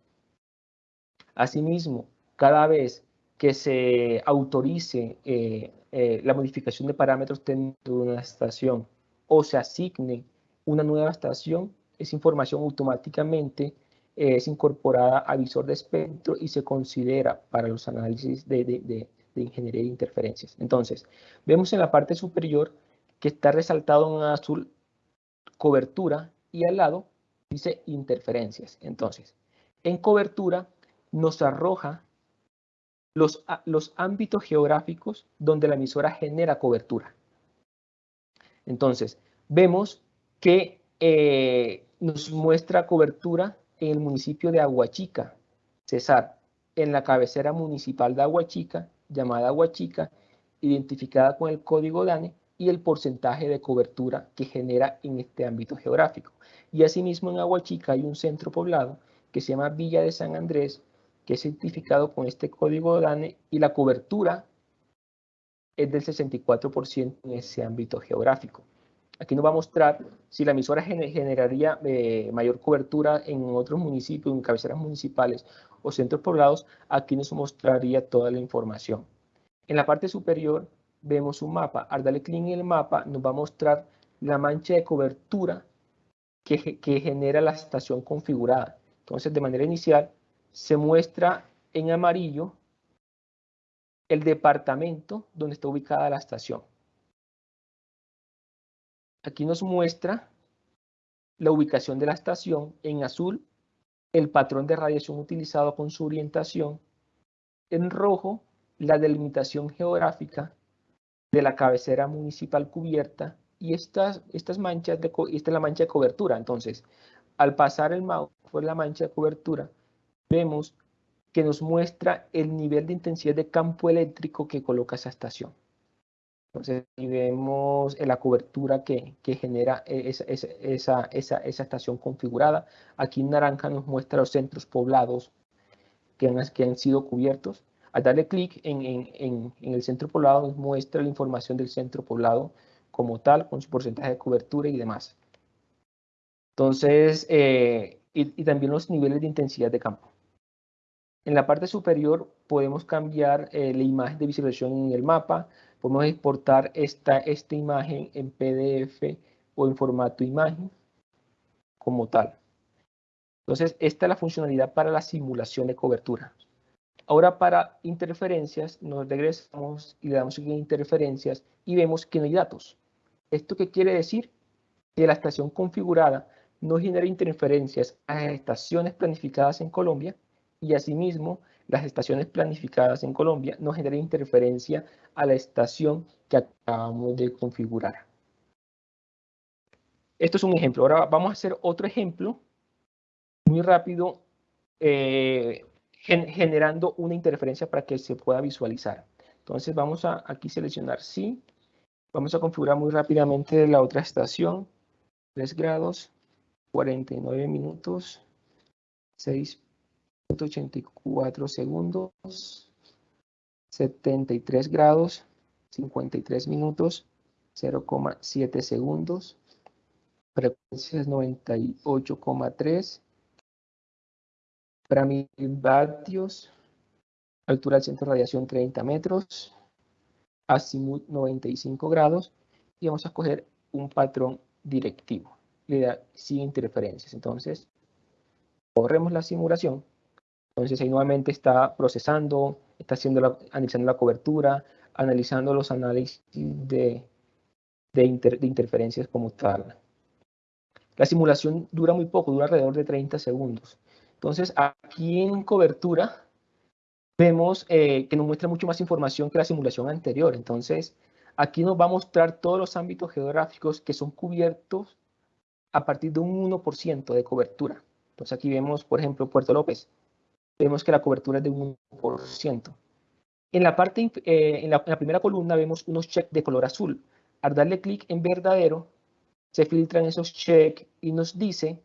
Asimismo, cada vez que se autorice eh, eh, la modificación de parámetros dentro de una estación o se asigne una nueva estación, esa información automáticamente es incorporada a visor de espectro y se considera para los análisis de, de ingeniería de interferencias. Entonces, vemos en la parte superior que está resaltado en azul cobertura y al lado dice interferencias. Entonces, en cobertura nos arroja los, los ámbitos geográficos donde la emisora genera cobertura. Entonces, vemos que eh, nos muestra cobertura en el municipio de Aguachica, Cesar, en la cabecera municipal de Aguachica, llamada Aguachica, identificada con el código DANE, y el porcentaje de cobertura que genera en este ámbito geográfico. Y asimismo en Aguachica hay un centro poblado que se llama Villa de San Andrés, que es certificado con este código DANE y la cobertura es del 64% en ese ámbito geográfico. Aquí nos va a mostrar si la emisora generaría eh, mayor cobertura en otros municipios, en cabeceras municipales o centros poblados. Aquí nos mostraría toda la información. En la parte superior vemos un mapa. Al darle clic en el mapa nos va a mostrar la mancha de cobertura que, que genera la estación configurada. Entonces, de manera inicial, se muestra en amarillo el departamento donde está ubicada la estación. Aquí nos muestra la ubicación de la estación en azul, el patrón de radiación utilizado con su orientación, en rojo la delimitación geográfica de la cabecera municipal cubierta y estas, estas manchas, de, esta es la mancha de cobertura. Entonces, al pasar el mouse por la mancha de cobertura, vemos que nos muestra el nivel de intensidad de campo eléctrico que coloca esa estación. Entonces, y vemos la cobertura que, que genera esa, esa, esa, esa, estación configurada. Aquí en naranja nos muestra los centros poblados que han, que han sido cubiertos al darle clic en, el centro poblado nos muestra la información del centro poblado como tal, con su porcentaje de cobertura y demás. Entonces, eh, y, también los niveles de intensidad de campo. En la parte superior podemos cambiar eh, la imagen de visualización en el mapa, podemos exportar esta, esta imagen en PDF o en formato imagen como tal. Entonces, esta es la funcionalidad para la simulación de cobertura. Ahora para interferencias nos regresamos y le damos en interferencias y vemos que no hay datos. ¿Esto qué quiere decir? Que la estación configurada no genera interferencias a las estaciones planificadas en Colombia y asimismo las estaciones planificadas en Colombia no generan interferencia a la estación que acabamos de configurar. Esto es un ejemplo. Ahora vamos a hacer otro ejemplo muy rápido eh, generando una interferencia para que se pueda visualizar. Entonces vamos a aquí seleccionar sí. Vamos a configurar muy rápidamente la otra estación. 3 grados, 49 minutos, 6.84 segundos, 73 grados, 53 minutos, 0,7 segundos, frecuencia es 98,3 para mil vatios, altura del centro de radiación 30 metros, azimut 95 grados y vamos a escoger un patrón directivo, le da sin interferencias. Entonces, corremos la simulación. Entonces ahí nuevamente está procesando, está haciendo la, analizando la cobertura, analizando los análisis de, de, interferencias como tal. La simulación dura muy poco, dura alrededor de 30 segundos. Entonces, aquí en cobertura vemos eh, que nos muestra mucho más información que la simulación anterior. Entonces, aquí nos va a mostrar todos los ámbitos geográficos que son cubiertos a partir de un 1% de cobertura. Entonces, aquí vemos, por ejemplo, Puerto López. Vemos que la cobertura es de un 1%. En la, parte, eh, en, la, primera columna vemos unos checks de color azul. Al darle clic en verdadero, se filtran esos checks y nos dice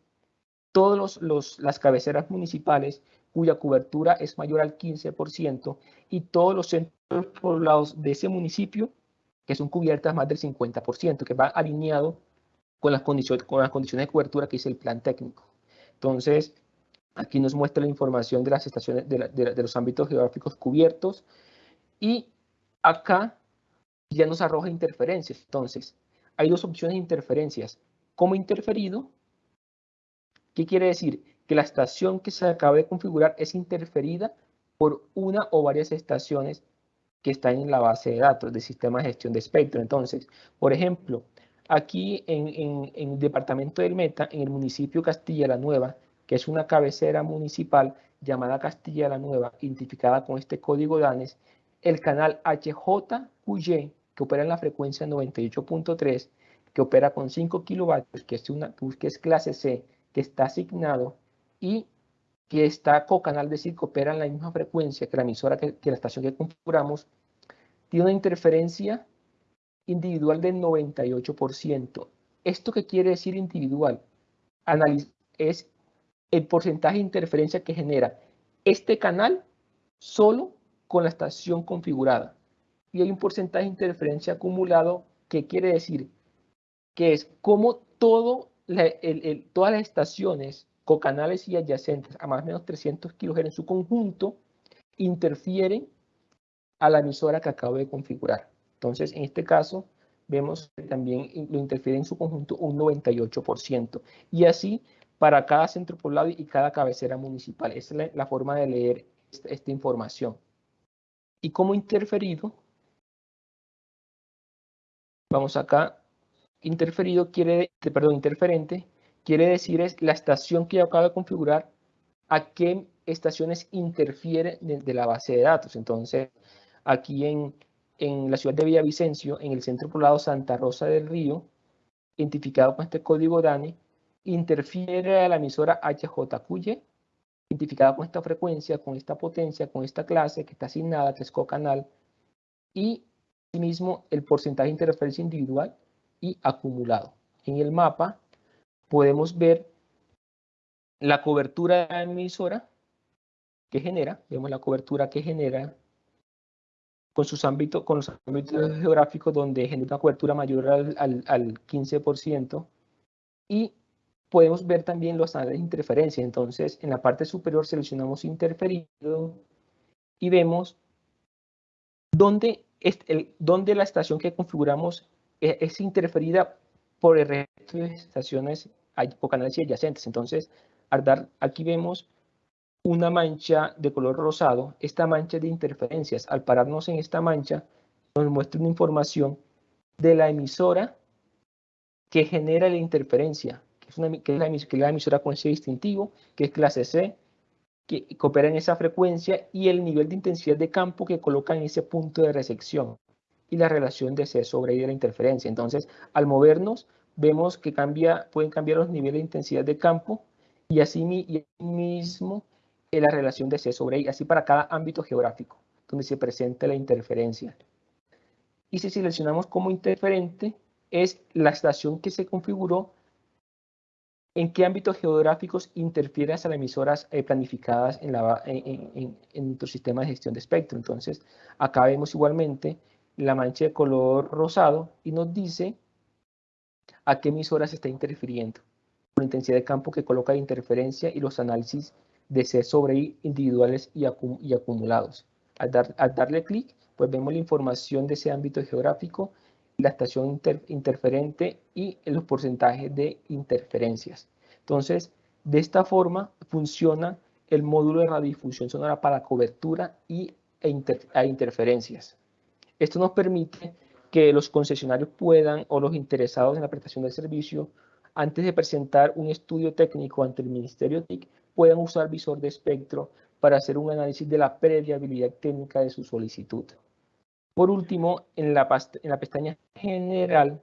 todas las cabeceras municipales cuya cobertura es mayor al 15% y todos los centros poblados de ese municipio que son cubiertas más del 50%, que va alineado con las, condiciones, con las condiciones de cobertura que dice el plan técnico. Entonces, aquí nos muestra la información de las estaciones, de, los ámbitos geográficos cubiertos y acá ya nos arroja interferencias. Entonces, hay dos opciones de interferencias. Como interferido, ¿qué quiere decir? Que la estación que se acaba de configurar es interferida por una o varias estaciones que están en la base de datos del sistema de gestión de espectro. Entonces, por ejemplo, aquí en, el departamento del Meta, en el municipio Castilla la Nueva, que es una cabecera municipal llamada Castilla la Nueva, identificada con este código DANES, el canal HJQY, que opera en la frecuencia 98.3, que opera con 5 kilovatios, que es, una, que es clase C, que está asignado y que está co-canal, decir, que opera en la misma frecuencia que la emisora que, la estación que configuramos, tiene una interferencia individual del 98%. ¿Esto qué quiere decir individual? es el porcentaje de interferencia que genera este canal solo con la estación configurada. Y hay un porcentaje de interferencia acumulado que quiere decir que es como todo todas las estaciones cocanales y adyacentes a más o menos 300 kHz en su conjunto interfieren a la emisora que acabo de configurar. Entonces, en este caso, vemos que también lo interfiere en su conjunto un 98%. Y así para cada centro poblado y cada cabecera municipal. Esa es la, forma de leer esta información. Y como interferido, vamos acá, interferido quiere, perdón, interferente, quiere decir es la estación que yo acabo de configurar, a qué estaciones interfiere de, la base de datos. Entonces, aquí en, en la ciudad de Villavicencio, en el centro poblado Santa Rosa del Río, identificado con este código DANE, interfiere a la emisora HJQY identificada con esta frecuencia, con esta potencia, con esta clase que está asignada, que es cocanal, y asimismo el porcentaje de interferencia individual y acumulado. En el mapa podemos ver la cobertura de la emisora que genera, vemos la cobertura que genera con sus ámbitos, con los ámbitos geográficos donde genera una cobertura mayor al, al, al 15% y podemos ver también los análisis de interferencia. Entonces, en la parte superior seleccionamos interferido y vemos dónde, el, dónde la estación que configuramos e, es, interferida por el resto de estaciones por canales adyacentes. Entonces, al dar, aquí vemos una mancha de color rosado, esta mancha de interferencias. Al pararnos en esta mancha, nos muestra una información de la emisora que genera la interferencia que, es la, emisora con ese distintivo, que es clase C, que, coopera en esa frecuencia y el nivel de intensidad de campo que coloca en ese punto de resección y la relación de C sobre I de la interferencia. Entonces, al movernos, vemos que cambia, pueden cambiar los niveles de intensidad de campo y así, mismo la relación de C sobre I, así para cada ámbito geográfico donde se presenta la interferencia. Y si seleccionamos como interferente, es la estación que se configuró ¿En qué ámbitos geográficos interfiere las emisoras eh, planificadas en, la, en, nuestro sistema de gestión de espectro? Entonces, acá vemos igualmente la mancha de color rosado y nos dice a qué emisoras está interfiriendo, la intensidad de campo que coloca de interferencia y los análisis de C sobre individuales y, acumulados. Al, darle clic, pues vemos la información de ese ámbito geográfico la estación interferente y los porcentajes de interferencias. Entonces, de esta forma funciona el módulo de radiodifusión sonora para cobertura y, e, interferencias. Esto nos permite que los concesionarios puedan o los interesados en la prestación del servicio, antes de presentar un estudio técnico ante el Ministerio TIC, puedan usar visor de espectro para hacer un análisis de la previabilidad técnica de su solicitud. Por último, en la, pestaña General,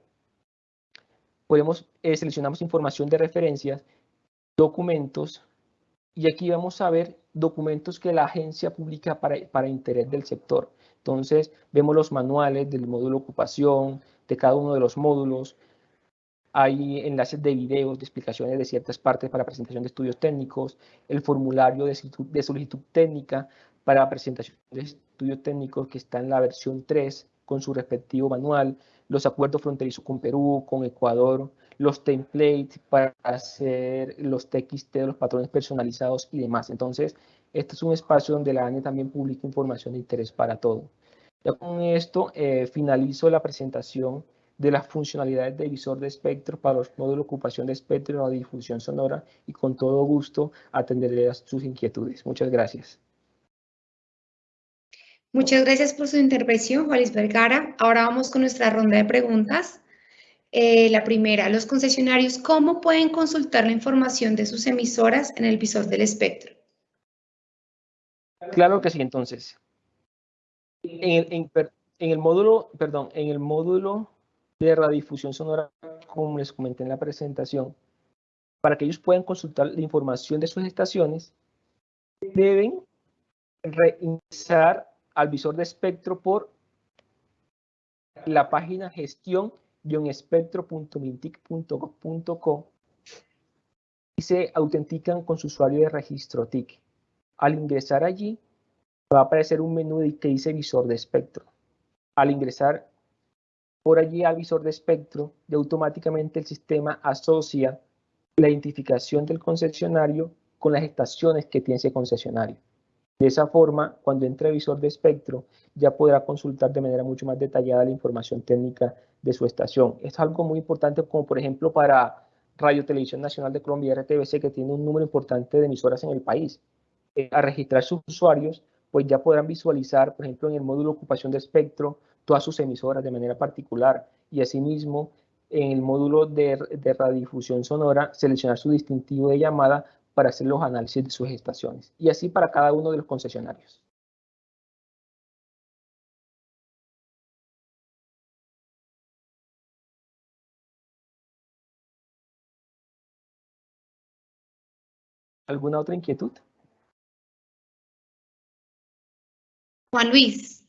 podemos, eh, seleccionamos información de referencias, documentos, y aquí vamos a ver documentos que la agencia publica para, interés del sector. Entonces, vemos los manuales del módulo ocupación, de cada uno de los módulos. Hay enlaces de videos, de explicaciones de ciertas partes para presentación de estudios técnicos, el formulario de, de solicitud técnica para presentación de estudios técnicos que está en la versión 3 con su respectivo manual, los acuerdos fronterizos con Perú, con Ecuador, los templates para hacer los TXT los patrones personalizados y demás. Entonces, este es un espacio donde la ANE también publica información de interés para todo. Ya con esto eh, finalizo la presentación de las funcionalidades de visor de espectro para los módulos de ocupación de espectro y radiodifusión sonora y con todo gusto atenderé sus inquietudes. Muchas gracias. Muchas gracias por su intervención, Juan Vergara. Ahora vamos con nuestra ronda de preguntas. Eh, la primera, los concesionarios, ¿cómo pueden consultar la información de sus emisoras en el visor del espectro? Claro que sí, entonces. En el, módulo, perdón, en el módulo de radiodifusión sonora, como les comenté en la presentación, para que ellos puedan consultar la información de sus estaciones, deben reingresar al visor de espectro por la página gestión espectro.mintic.gov.co y se autentican con su usuario de registro TIC. Al ingresar allí, va a aparecer un menú que dice visor de espectro. Al ingresar por allí al visor de espectro, y automáticamente el sistema asocia la identificación del concesionario con las estaciones que tiene ese concesionario. De esa forma, cuando entre visor de espectro, ya podrá consultar de manera mucho más detallada la información técnica de su estación. Es algo muy importante como por ejemplo para Radio Televisión Nacional de Colombia, RTBC, que tiene un número importante de emisoras en el país. Eh, a registrar sus usuarios, pues ya podrán visualizar, por ejemplo, en el módulo ocupación de espectro, todas sus emisoras de manera particular y asimismo en el módulo de, de radiodifusión sonora seleccionar su distintivo de llamada para hacer los análisis de sus estaciones y así para cada uno de los concesionarios. ¿Alguna otra inquietud? Juan Luis,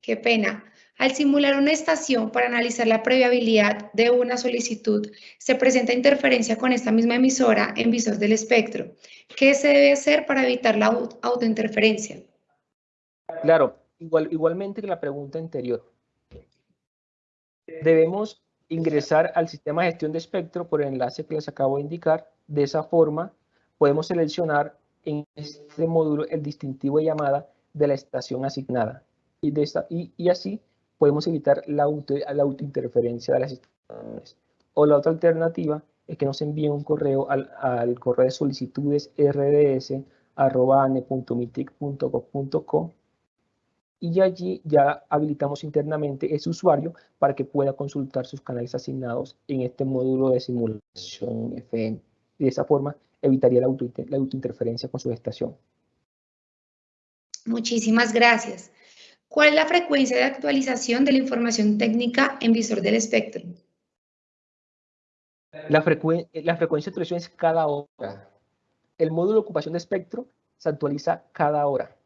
qué pena. Al simular una estación para analizar la previabilidad de una solicitud, se presenta interferencia con esta misma emisora en visor del espectro. ¿Qué se debe hacer para evitar la autointerferencia? Claro, igual, igualmente que la pregunta anterior. Debemos ingresar al sistema de gestión de espectro por el enlace que les acabo de indicar. De esa forma, podemos seleccionar en este módulo el distintivo de llamada de la estación asignada. Y, de esta, y, y así podemos evitar la, auto, la autointerferencia de las estaciones. O la otra alternativa es que nos envíen un correo al, al correo de solicitudes rds.ane.mitic.gov.co y allí ya habilitamos internamente ese usuario para que pueda consultar sus canales asignados en este módulo de simulación FM. De esa forma evitaría la, auto, la autointerferencia con su estación. Muchísimas gracias. ¿Cuál es la frecuencia de actualización de la información técnica en visor del espectro? La, frecuencia de actualización es cada hora. El módulo de ocupación de espectro se actualiza cada hora.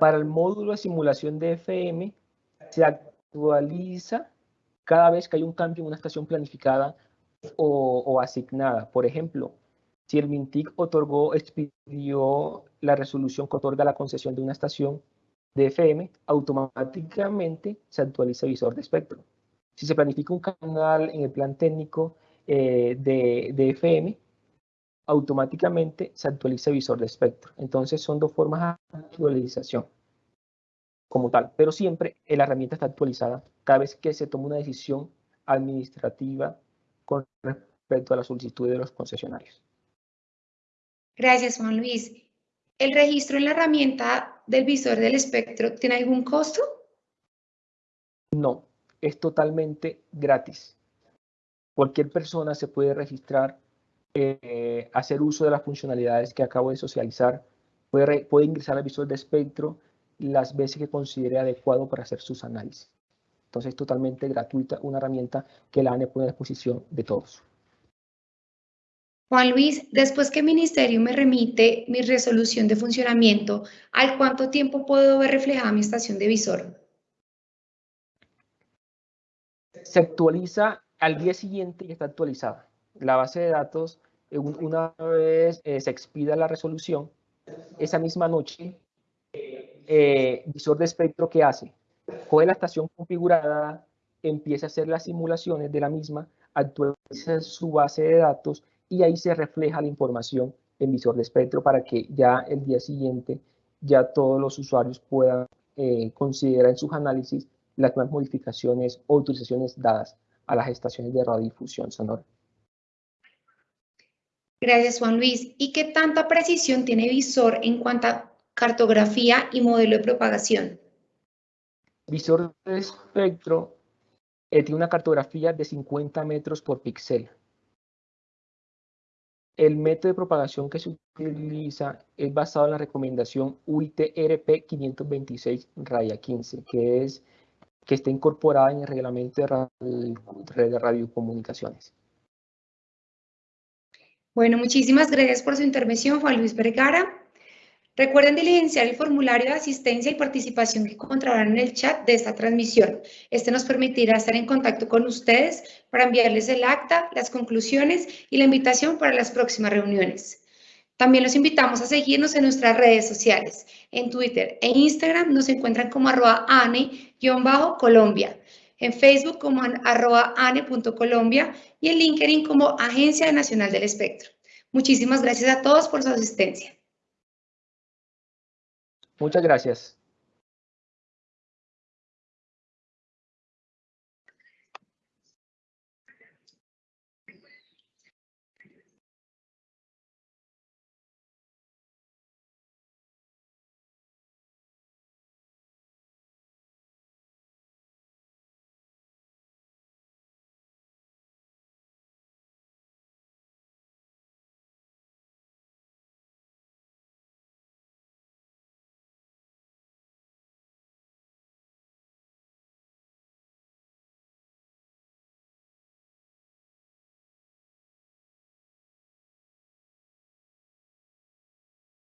Para el módulo de simulación de FM se actualiza cada vez que hay un cambio en una estación planificada o, o asignada. Por ejemplo, si el MINTIC otorgó, expidió la resolución que otorga la concesión de una estación de FM, automáticamente se actualiza el visor de espectro. Si se planifica un canal en el plan técnico eh, de, de, FM, automáticamente se actualiza el visor de espectro. Entonces son dos formas de actualización como tal, pero siempre la herramienta está actualizada cada vez que se toma una decisión administrativa con respecto a la solicitud de los concesionarios. Gracias, Juan Luis. ¿El registro en la herramienta del visor del espectro tiene algún costo? No, es totalmente gratis. Cualquier persona se puede registrar, eh, hacer uso de las funcionalidades que acabo de socializar, puede, ingresar al visor de espectro las veces que considere adecuado para hacer sus análisis. Entonces es totalmente gratuita, una herramienta que la ANE pone a disposición de todos. Juan Luis, después que el ministerio me remite mi resolución de funcionamiento, ¿al cuánto tiempo puedo ver reflejada mi estación de visor? Se actualiza al día siguiente y está actualizada. La base de datos, eh, una vez eh, se expida la resolución, esa misma noche, eh, visor de espectro, ¿qué hace? Coge la estación configurada, empieza a hacer las simulaciones de la misma, actualiza su base de datos y ahí se refleja la información en visor de espectro para que ya el día siguiente ya todos los usuarios puedan eh, considerar en sus análisis las nuevas modificaciones o utilizaciones dadas a las estaciones de radiodifusión sonora. Gracias, Juan Luis. ¿Y qué tanta precisión tiene Visor en cuanto a cartografía y modelo de propagación? Visor de espectro eh, tiene una cartografía de 50 metros por píxel. El método de propagación que se utiliza es basado en la recomendación UIT-RP 526 raya 15, que es que está incorporada en el reglamento de, red de radiocomunicaciones. Bueno, muchísimas gracias por su intervención, Juan Luis Vergara. Recuerden diligenciar el formulario de asistencia y participación que encontrarán en el chat de esta transmisión. Este nos permitirá estar en contacto con ustedes para enviarles el acta, las conclusiones y la invitación para las próximas reuniones. También los invitamos a seguirnos en nuestras redes sociales. En Twitter e Instagram nos encuentran como arroba ane-colombia, en Facebook como arroba ane.colombia y en LinkedIn como Agencia Nacional del Espectro. Muchísimas gracias a todos por su asistencia. Muchas gracias.